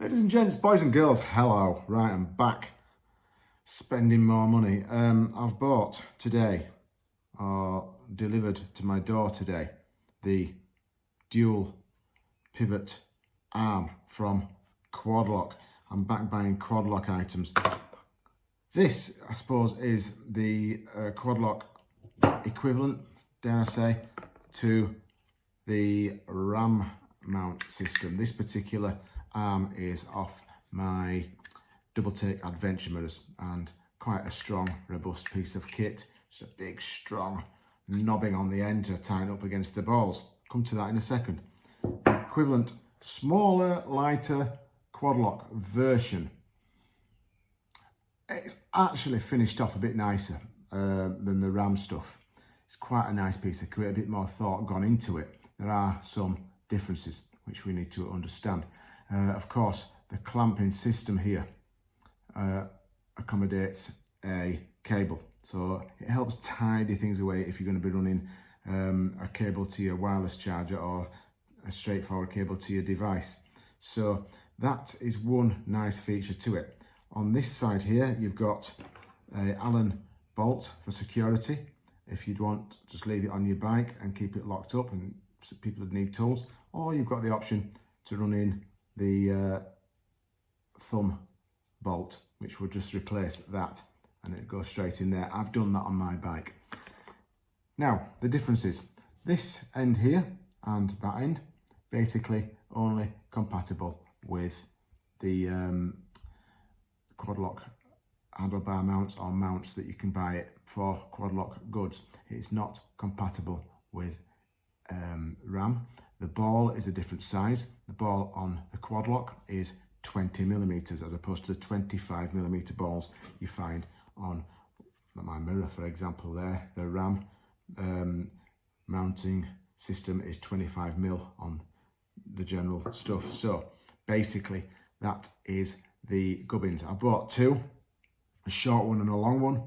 Ladies and gents, boys and girls, hello. Right, I'm back spending more money. Um, I've bought today, or delivered to my door today, the dual pivot arm from Quadlock. I'm back buying Quadlock items. This, I suppose, is the uh, Quadlock equivalent, dare I say, to the RAM mount system. This particular arm is off my double take adventure mirrors and quite a strong robust piece of kit. Just a big strong knobbing on the end to tighten up against the balls. Come to that in a second. Equivalent smaller lighter quadlock version. It's actually finished off a bit nicer uh, than the ram stuff. It's quite a nice piece of kit a bit more thought gone into it. There are some differences which we need to understand uh, of course, the clamping system here uh, accommodates a cable. So it helps tidy things away if you're going to be running um, a cable to your wireless charger or a straightforward cable to your device. So that is one nice feature to it. On this side here, you've got a Allen bolt for security. If you'd want, just leave it on your bike and keep it locked up and people would need tools. Or you've got the option to run in the uh, thumb bolt, which will just replace that and it goes straight in there. I've done that on my bike. Now, the difference is this end here and that end, basically only compatible with the um, Quadlock handlebar mounts or mounts that you can buy it for Quadlock goods. It's not compatible with um, RAM. The ball is a different size. The ball on the Quadlock is 20 millimeters as opposed to the 25 millimeter balls you find on my mirror, for example, there. The RAM um, mounting system is 25 mil on the general stuff. So basically that is the gubbins. I bought two, a short one and a long one.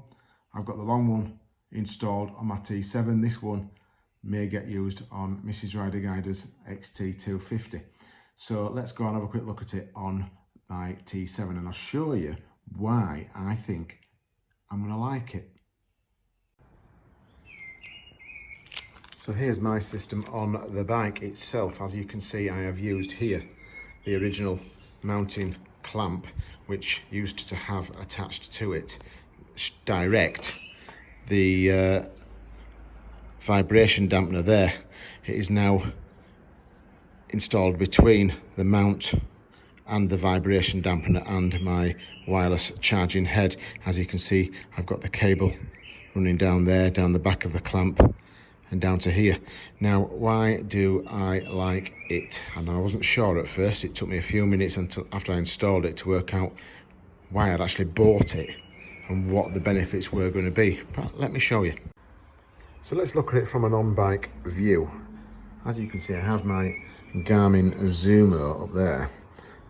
I've got the long one installed on my T7. This one may get used on Mrs. Rider Guider's XT250. So let's go and have a quick look at it on my T7 and I'll show you why I think I'm going to like it. So here's my system on the bike itself. As you can see, I have used here the original mounting clamp, which used to have attached to it direct the uh, vibration dampener there. It is now installed between the mount and the vibration dampener and my wireless charging head. As you can see, I've got the cable running down there, down the back of the clamp and down to here. Now, why do I like it? And I wasn't sure at first. It took me a few minutes until after I installed it to work out why I'd actually bought it and what the benefits were going to be. But let me show you. So let's look at it from an on-bike view. As you can see, I have my Garmin Zumo up there,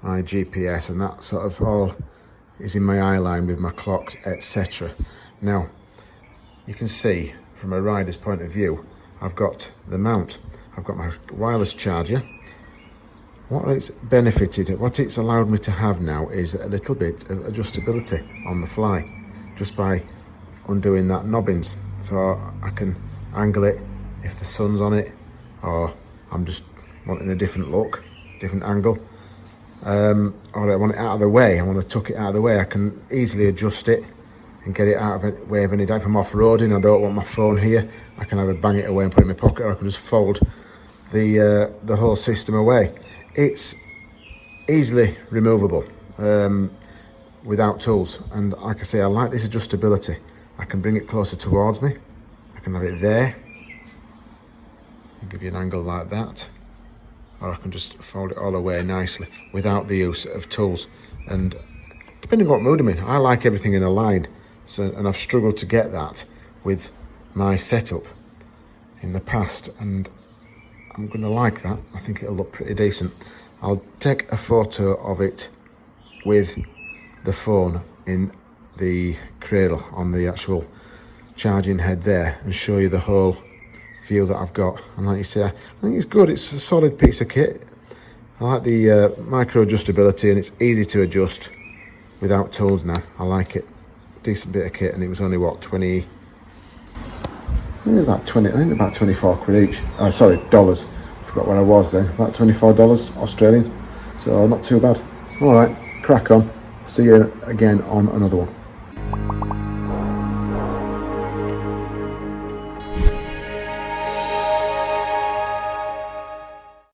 my GPS, and that sort of all is in my eye line with my clocks, etc. Now, you can see from a rider's point of view, I've got the mount. I've got my wireless charger. What it's benefited, what it's allowed me to have now is a little bit of adjustability on the fly, just by undoing that knobbins so I can angle it if the sun's on it or I'm just wanting a different look different angle. Um, or I want it out of the way I want to tuck it out of the way. I can easily adjust it and get it out of the way of any if I'm off-roading I don't want my phone here I can either bang it away and put it in my pocket or I can just fold the uh, the whole system away. It's easily removable um, without tools and like I say I like this adjustability I can bring it closer towards me. I can have it there. I'll give you an angle like that. Or I can just fold it all away nicely without the use of tools. And depending on what mood I'm in, I like everything in a line. So, and I've struggled to get that with my setup in the past. And I'm going to like that. I think it'll look pretty decent. I'll take a photo of it with the phone in the cradle on the actual charging head there and show you the whole view that I've got and like you say I think it's good it's a solid piece of kit I like the uh, micro adjustability and it's easy to adjust without tools now. I like it. Decent bit of kit and it was only what 20 I think it was about 20 I think about 24 quid each. Oh sorry, dollars. I forgot where I was then. About $24 Australian. So not too bad. Alright, crack on. See you again on another one.